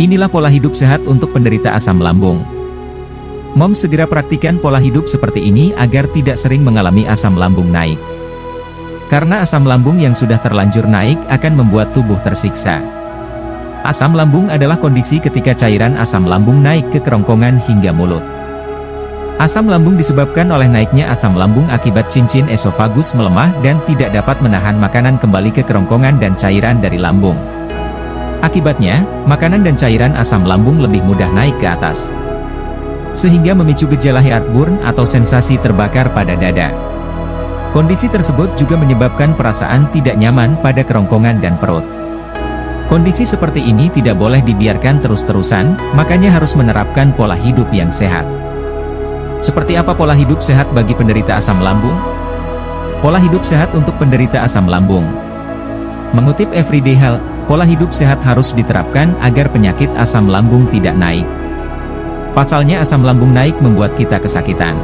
Inilah pola hidup sehat untuk penderita asam lambung. Mom segera praktikan pola hidup seperti ini agar tidak sering mengalami asam lambung naik. Karena asam lambung yang sudah terlanjur naik akan membuat tubuh tersiksa. Asam lambung adalah kondisi ketika cairan asam lambung naik ke kerongkongan hingga mulut. Asam lambung disebabkan oleh naiknya asam lambung akibat cincin esofagus melemah dan tidak dapat menahan makanan kembali ke kerongkongan dan cairan dari lambung. Akibatnya, makanan dan cairan asam lambung lebih mudah naik ke atas. Sehingga memicu gejala heartburn atau sensasi terbakar pada dada. Kondisi tersebut juga menyebabkan perasaan tidak nyaman pada kerongkongan dan perut. Kondisi seperti ini tidak boleh dibiarkan terus-terusan, makanya harus menerapkan pola hidup yang sehat. Seperti apa pola hidup sehat bagi penderita asam lambung? Pola hidup sehat untuk penderita asam lambung. Mengutip Everyday Health, Pola hidup sehat harus diterapkan agar penyakit asam lambung tidak naik. Pasalnya asam lambung naik membuat kita kesakitan.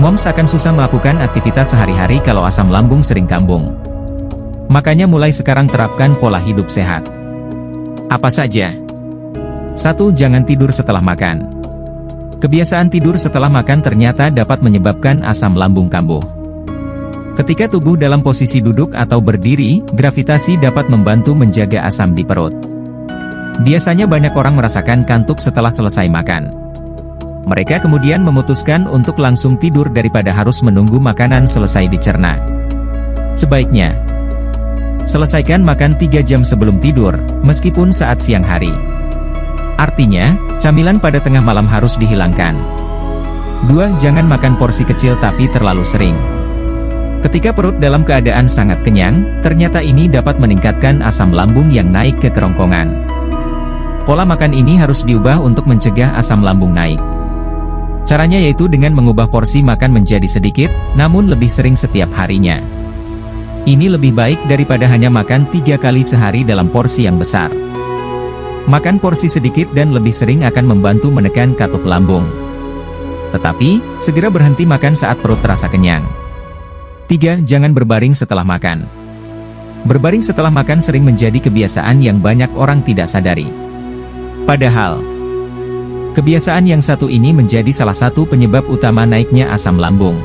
Moms akan susah melakukan aktivitas sehari-hari kalau asam lambung sering kambung. Makanya mulai sekarang terapkan pola hidup sehat. Apa saja? 1. Jangan tidur setelah makan. Kebiasaan tidur setelah makan ternyata dapat menyebabkan asam lambung kambuh. Ketika tubuh dalam posisi duduk atau berdiri, gravitasi dapat membantu menjaga asam di perut. Biasanya banyak orang merasakan kantuk setelah selesai makan. Mereka kemudian memutuskan untuk langsung tidur daripada harus menunggu makanan selesai dicerna. Sebaiknya, selesaikan makan 3 jam sebelum tidur, meskipun saat siang hari. Artinya, camilan pada tengah malam harus dihilangkan. 2. Jangan makan porsi kecil tapi terlalu sering. Ketika perut dalam keadaan sangat kenyang, ternyata ini dapat meningkatkan asam lambung yang naik ke kerongkongan. Pola makan ini harus diubah untuk mencegah asam lambung naik. Caranya yaitu dengan mengubah porsi makan menjadi sedikit, namun lebih sering setiap harinya. Ini lebih baik daripada hanya makan tiga kali sehari dalam porsi yang besar. Makan porsi sedikit dan lebih sering akan membantu menekan katup lambung. Tetapi, segera berhenti makan saat perut terasa kenyang. 3. Jangan berbaring setelah makan. Berbaring setelah makan sering menjadi kebiasaan yang banyak orang tidak sadari. Padahal, kebiasaan yang satu ini menjadi salah satu penyebab utama naiknya asam lambung.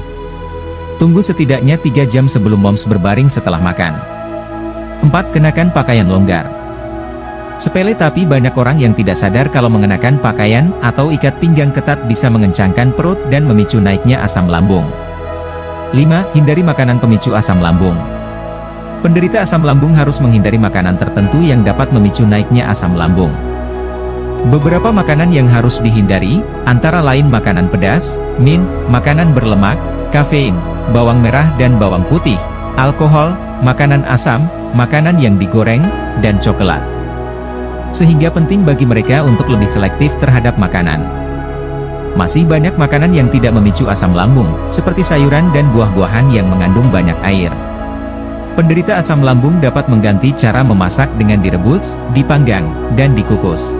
Tunggu setidaknya 3 jam sebelum moms berbaring setelah makan. 4. Kenakan pakaian longgar. Sepele tapi banyak orang yang tidak sadar kalau mengenakan pakaian atau ikat pinggang ketat bisa mengencangkan perut dan memicu naiknya asam lambung. 5. Hindari makanan pemicu asam lambung. Penderita asam lambung harus menghindari makanan tertentu yang dapat memicu naiknya asam lambung. Beberapa makanan yang harus dihindari, antara lain makanan pedas, min, makanan berlemak, kafein, bawang merah dan bawang putih, alkohol, makanan asam, makanan yang digoreng, dan coklat. Sehingga penting bagi mereka untuk lebih selektif terhadap makanan. Masih banyak makanan yang tidak memicu asam lambung, seperti sayuran dan buah-buahan yang mengandung banyak air. Penderita asam lambung dapat mengganti cara memasak dengan direbus, dipanggang, dan dikukus.